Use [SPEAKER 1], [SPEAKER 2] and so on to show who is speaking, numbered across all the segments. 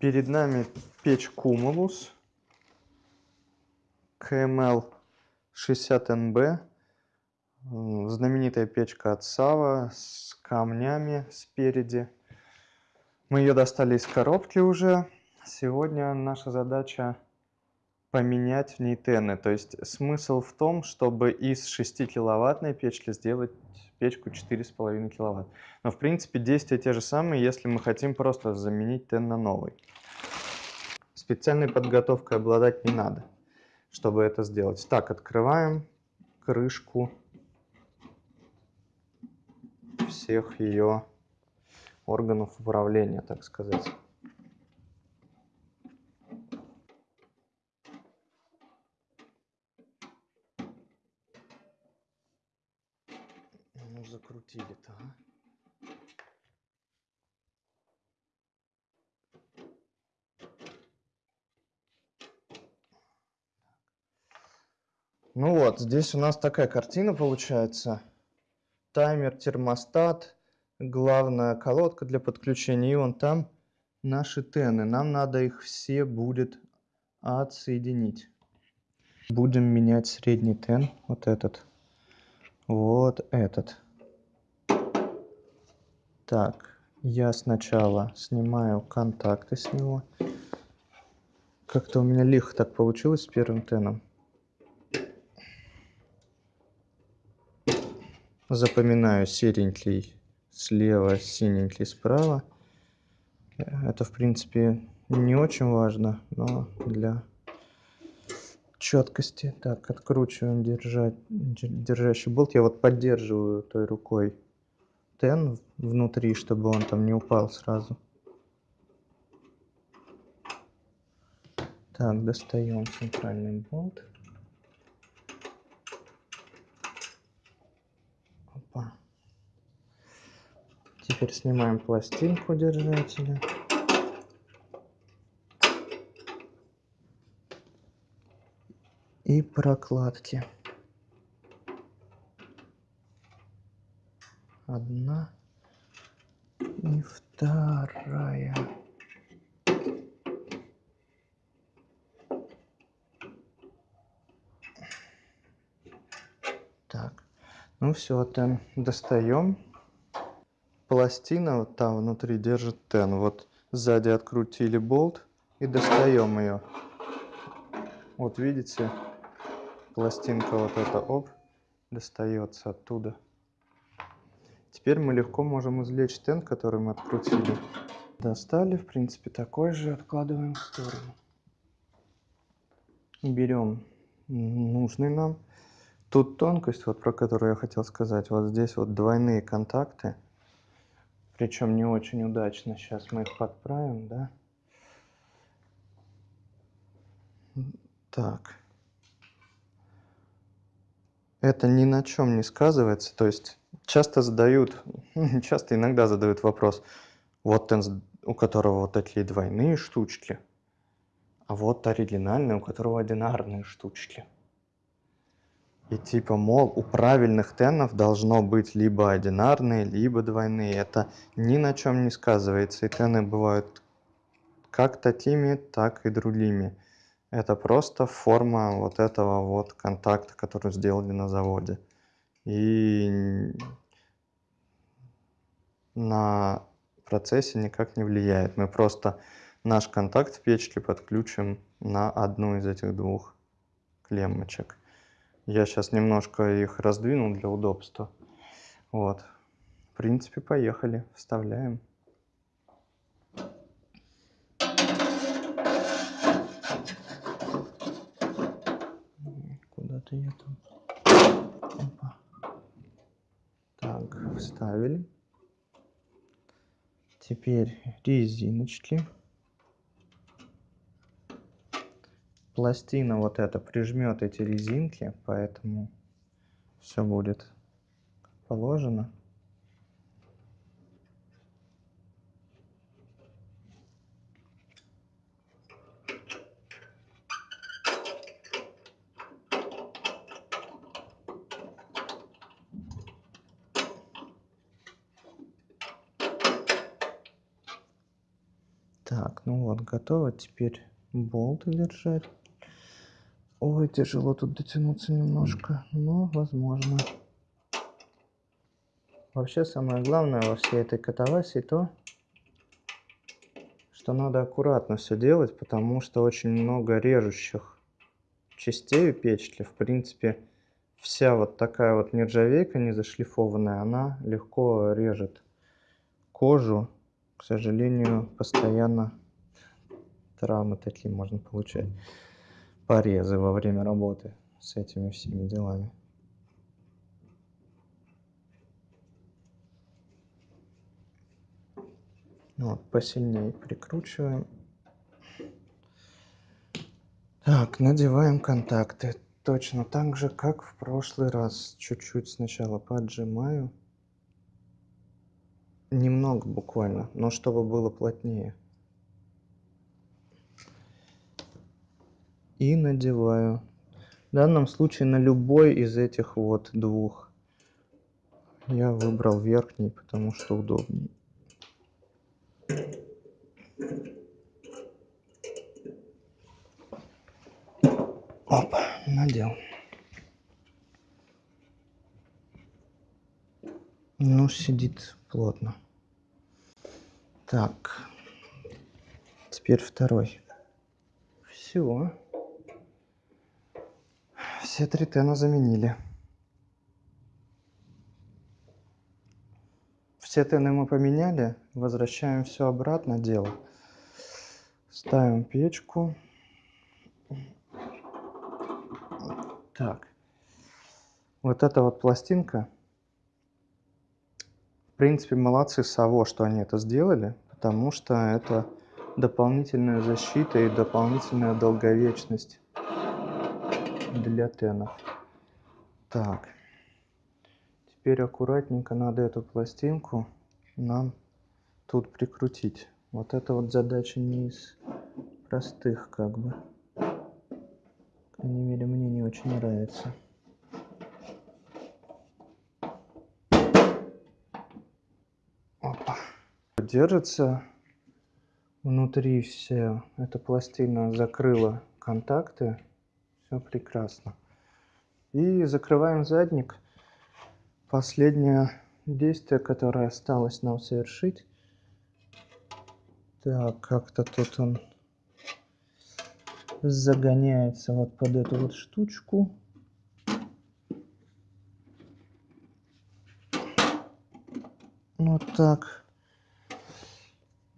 [SPEAKER 1] Перед нами печь Cumulus KML 60NB. Знаменитая печка от Сава с камнями спереди. Мы ее достали из коробки уже. Сегодня наша задача поменять в ней тены. То есть смысл в том, чтобы из 6 киловаттной печки сделать печку 4,5 киловатт. Но в принципе действия те же самые, если мы хотим просто заменить тен на новый. Специальной подготовкой обладать не надо, чтобы это сделать. Так, открываем крышку всех ее органов управления, так сказать. Ну, закрутили-то, а? Ну вот, здесь у нас такая картина получается. Таймер, термостат, главная колодка для подключения. И вон там наши тены. Нам надо их все будет отсоединить. Будем менять средний тен, вот этот, вот этот. Так, я сначала снимаю контакты с него. Как-то у меня лихо так получилось с первым теном. Запоминаю серенький слева, синенький справа. Это, в принципе, не очень важно, но для четкости. Так, откручиваем держать, держащий болт. Я вот поддерживаю той рукой тен внутри, чтобы он там не упал сразу. Так, достаем центральный болт. Опа. Теперь снимаем пластинку держателя. И прокладки. Одна и вторая. Так, ну все, тен достаем. Пластина вот там внутри держит тен. Вот сзади открутили болт и достаем ее. Вот видите, пластинка вот эта, оп, достается оттуда. Теперь мы легко можем извлечь тен, который мы открутили. Достали, в принципе, такой же, откладываем в сторону. Берем нужный нам. Тут тонкость, вот про которую я хотел сказать. Вот здесь вот двойные контакты. Причем не очень удачно. Сейчас мы их подправим, да. Так. Это ни на чем не сказывается. То есть часто задают, часто иногда задают вопрос, вот тенс, у которого вот такие двойные штучки, а вот оригинальный, у которого одинарные штучки. И типа, мол, у правильных тенов должно быть либо одинарные, либо двойные. Это ни на чем не сказывается. И тены бывают как такими, так и другими. Это просто форма вот этого вот контакта, который сделали на заводе. И на процессе никак не влияет. Мы просто наш контакт в печке подключим на одну из этих двух клеммочек. Я сейчас немножко их раздвинул для удобства. Вот. В принципе, поехали. Вставляем. Куда-то я там... Опа. Так, вставили. Теперь резиночки. пластина вот эта прижмет эти резинки, поэтому все будет положено. Так, ну вот, готово. Теперь болт держать. Ой, тяжело тут дотянуться немножко, но возможно. Вообще самое главное во всей этой катавасии то, что надо аккуратно все делать, потому что очень много режущих частей у печки. В принципе, вся вот такая вот нержавейка не зашлифованная, она легко режет кожу. К сожалению, постоянно травмы такие можно получать. Порезы во время работы с этими всеми делами. Вот, посильнее прикручиваем. Так, надеваем контакты. Точно так же, как в прошлый раз. Чуть-чуть сначала поджимаю. Немного буквально, но чтобы было плотнее. И надеваю. В данном случае на любой из этих вот двух. Я выбрал верхний, потому что удобнее. Оп, надел. Ну, сидит плотно. Так. Теперь второй. Все. Все три тена заменили. Все тены мы поменяли. Возвращаем все обратно дело. Ставим печку. Так. Вот эта вот пластинка. Принципе, молодцы Саво, что они это сделали, потому что это дополнительная защита и дополнительная долговечность для тенов. Так. Теперь аккуратненько надо эту пластинку нам тут прикрутить. Вот это вот задача не из простых, как бы. По крайней мере, мне не очень нравится. Опа. Держится внутри все. Эта пластина закрыла контакты. Все прекрасно. И закрываем задник. Последнее действие, которое осталось нам совершить. Так, как-то тут он загоняется вот под эту вот штучку. Вот так.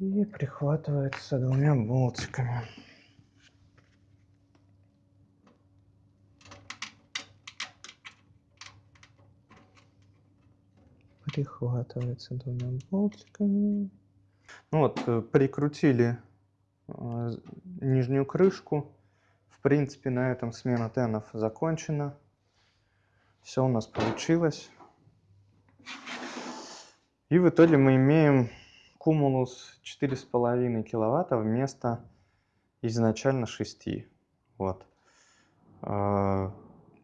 [SPEAKER 1] И прихватывается двумя болтиками. прихватывается двумя болтиками. Ну вот, э, прикрутили э, нижнюю крышку. В принципе, на этом смена тенов закончена. Все у нас получилось. И в итоге мы имеем кумулус 4,5 киловатта вместо изначально 6. Вот. Э,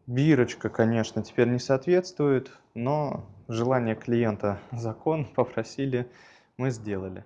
[SPEAKER 1] бирочка, конечно, теперь не соответствует, но желание клиента закон, попросили, мы сделали.